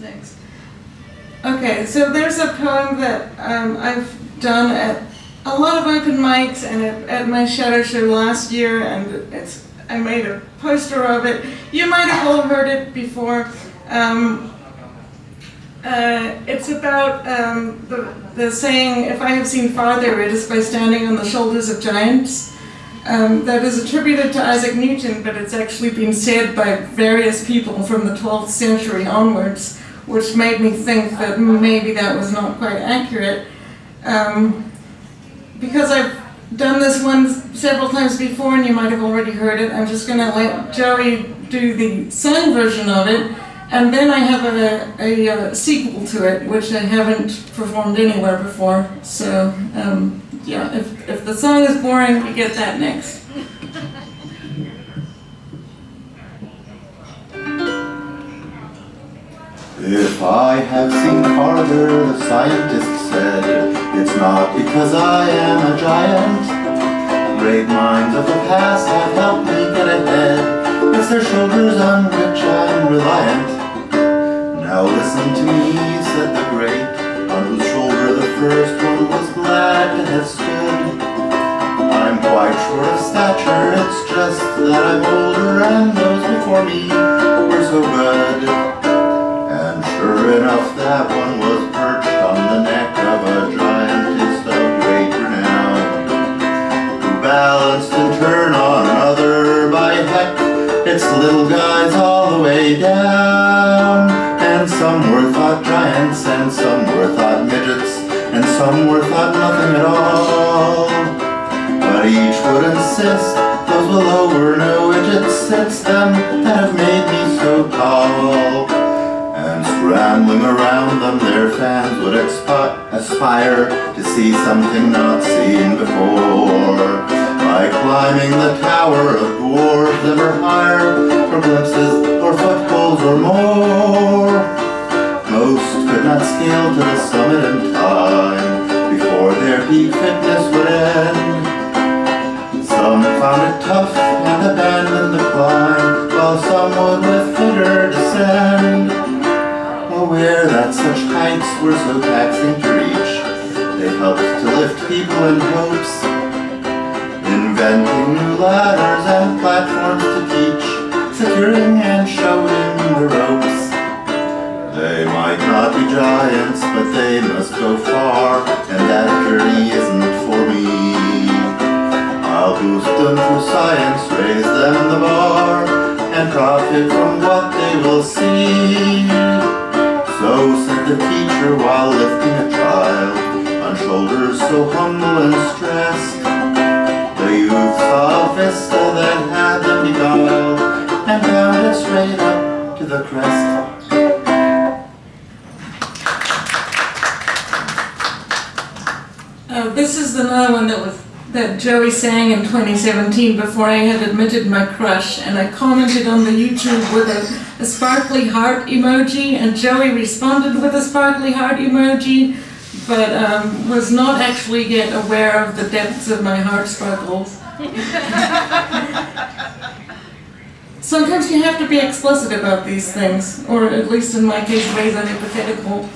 Next? Okay, so there's a poem that um, I've done at a lot of open mics and at, at my shadow show last year, and it's I made a poster of it. You might have all heard it before. Um, uh, it's about um, the, the saying, if I have seen farther, it is by standing on the shoulders of giants. Um, that is attributed to Isaac Newton, but it's actually been said by various people from the 12th century onwards, which made me think that maybe that was not quite accurate. Um, because I've done this one several times before and you might have already heard it, I'm just going to let Joey do the sung version of it, and then I have a, a, a sequel to it, which I haven't performed anywhere before. So, um, yeah, if, if the song is boring, we get that next. If I have seen farther, the scientist said, it's not because I am a giant. Great minds of the past have helped me get ahead. It's their shoulders on which I'm reliant. Now listen to me, said the great, on whose shoulder the first one was glad to have stood. I'm quite short of stature, it's just that I'm older and those before me were so good. And that one was perched on the neck of a giantess of great renown, who balanced in turn on another by heck, its little guys all the way down. And some were thought giants, and some were thought midgets, and some were thought nothing at all. But each would insist those below were no widgets, it's them that have made me so tall. And scrambling around them their fans would aspire to see something not seen before. By climbing the tower of dwarves ever higher for glimpses or footholds or more. Most could not scale to the summit in time before their peak fitness would end. Some found it tough and abandoned the climb, while some would with vigor descend. Were so taxing to reach, they helped to lift people in hopes, inventing new ladders and platforms to teach, securing and showing the ropes. They might not be giants, but they must go far, and that journey isn't for me. I'll boost them through science, raise them the bar, and profit from what they will see. So said the teacher while lifting a child on shoulders so humble and stressed. The youth saw a vista that had them beguiled, and bounded straight up to the crest. Uh, this is another one that was that Joey sang in 2017 before I had admitted my crush, and I commented on the YouTube with a, a sparkly heart emoji, and Joey responded with a sparkly heart emoji, but um, was not actually yet aware of the depths of my heart sparkles. Sometimes you have to be explicit about these things, or at least in my case, raise a hypothetical.